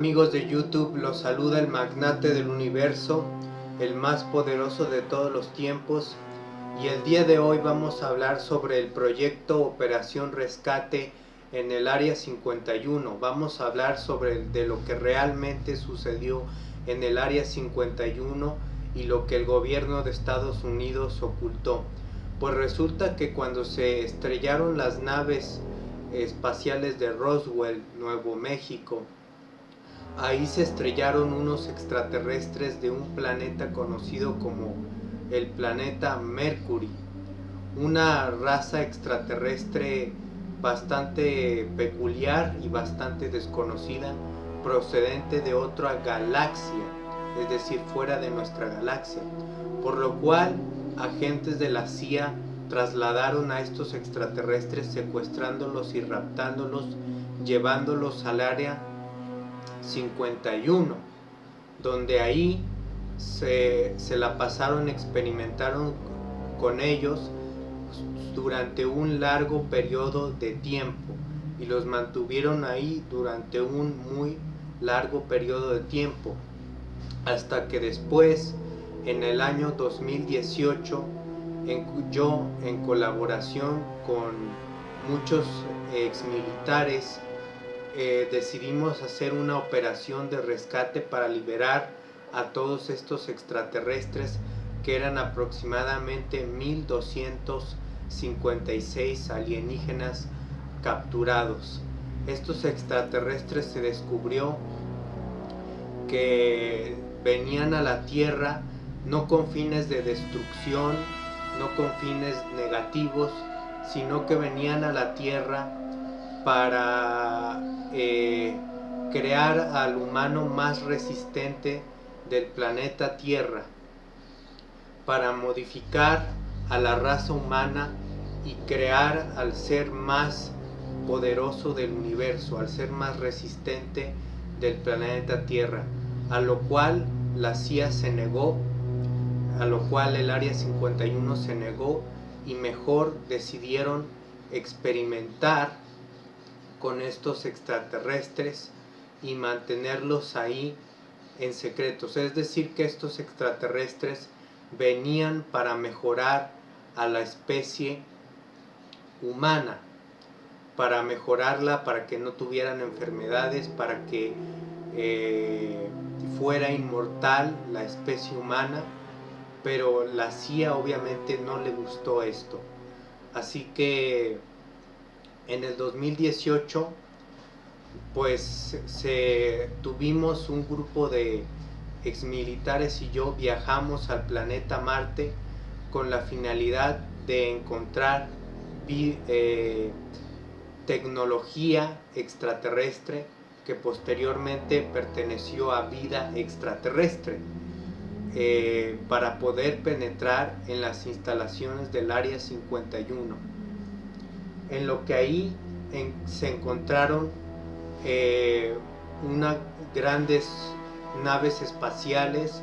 Amigos de YouTube, los saluda el magnate del universo, el más poderoso de todos los tiempos y el día de hoy vamos a hablar sobre el proyecto Operación Rescate en el Área 51. Vamos a hablar sobre de lo que realmente sucedió en el Área 51 y lo que el gobierno de Estados Unidos ocultó. Pues resulta que cuando se estrellaron las naves espaciales de Roswell, Nuevo México, ahí se estrellaron unos extraterrestres de un planeta conocido como el planeta Mercury, una raza extraterrestre bastante peculiar y bastante desconocida procedente de otra galaxia, es decir, fuera de nuestra galaxia, por lo cual agentes de la CIA trasladaron a estos extraterrestres secuestrándolos y raptándolos, llevándolos al área 51, donde ahí se, se la pasaron, experimentaron con ellos durante un largo periodo de tiempo y los mantuvieron ahí durante un muy largo periodo de tiempo hasta que después en el año 2018 en, yo en colaboración con muchos ex militares eh, decidimos hacer una operación de rescate para liberar a todos estos extraterrestres que eran aproximadamente 1256 alienígenas capturados. Estos extraterrestres se descubrió que venían a la Tierra no con fines de destrucción, no con fines negativos, sino que venían a la Tierra para eh, crear al humano más resistente del planeta Tierra, para modificar a la raza humana y crear al ser más poderoso del universo, al ser más resistente del planeta Tierra, a lo cual la CIA se negó, a lo cual el Área 51 se negó y mejor decidieron experimentar con estos extraterrestres y mantenerlos ahí en secretos. Es decir, que estos extraterrestres venían para mejorar a la especie humana, para mejorarla, para que no tuvieran enfermedades, para que eh, fuera inmortal la especie humana, pero la CIA obviamente no le gustó esto. Así que en el 2018 pues tuvimos un grupo de exmilitares y yo viajamos al planeta Marte con la finalidad de encontrar eh, tecnología extraterrestre que posteriormente perteneció a vida extraterrestre eh, para poder penetrar en las instalaciones del Área 51 en lo que ahí se encontraron eh, unas grandes naves espaciales,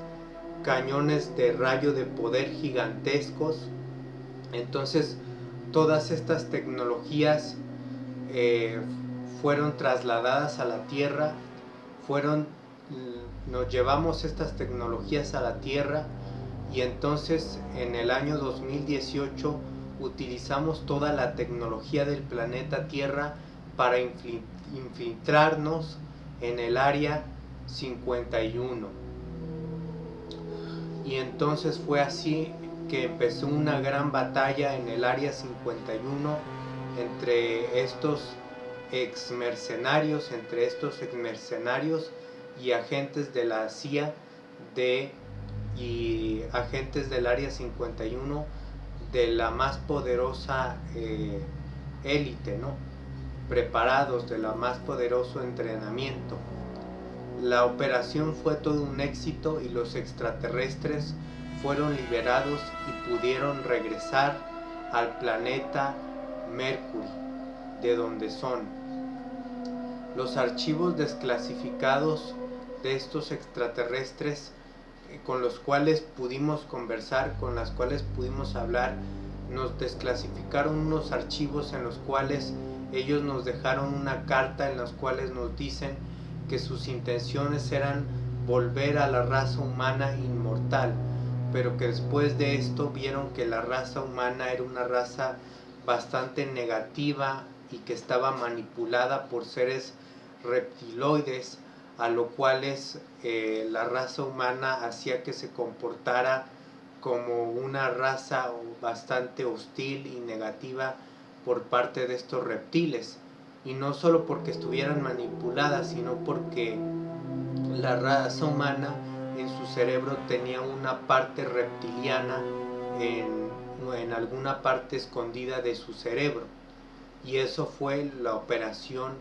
cañones de rayo de poder gigantescos. Entonces todas estas tecnologías eh, fueron trasladadas a la Tierra, fueron, nos llevamos estas tecnologías a la Tierra y entonces en el año 2018 utilizamos toda la tecnología del planeta Tierra para infiltrarnos en el área 51. Y entonces fue así que empezó una gran batalla en el área 51 entre estos ex mercenarios, entre estos ex mercenarios y agentes de la CIA de, y agentes del área 51 de la más poderosa eh, élite, ¿no? preparados de la más poderoso entrenamiento. La operación fue todo un éxito y los extraterrestres fueron liberados y pudieron regresar al planeta Mercury, de donde son. Los archivos desclasificados de estos extraterrestres con los cuales pudimos conversar, con las cuales pudimos hablar, nos desclasificaron unos archivos en los cuales ellos nos dejaron una carta en los cuales nos dicen que sus intenciones eran volver a la raza humana inmortal, pero que después de esto vieron que la raza humana era una raza bastante negativa y que estaba manipulada por seres reptiloides, a lo cual eh, la raza humana hacía que se comportara como una raza bastante hostil y negativa por parte de estos reptiles. Y no solo porque estuvieran manipuladas, sino porque la raza humana en su cerebro tenía una parte reptiliana en, en alguna parte escondida de su cerebro. Y eso fue la operación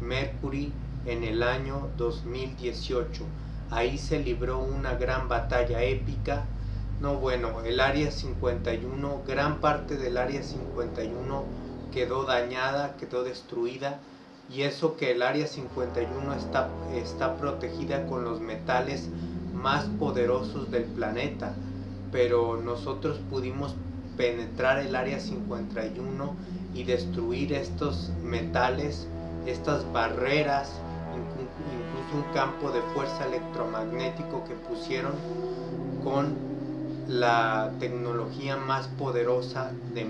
Mercury en el año 2018. Ahí se libró una gran batalla épica. No, bueno, el área 51, gran parte del área 51 quedó dañada, quedó destruida. Y eso que el área 51 está, está protegida con los metales más poderosos del planeta. Pero nosotros pudimos penetrar el área 51 y destruir estos metales, estas barreras, un campo de fuerza electromagnético que pusieron con la tecnología más poderosa de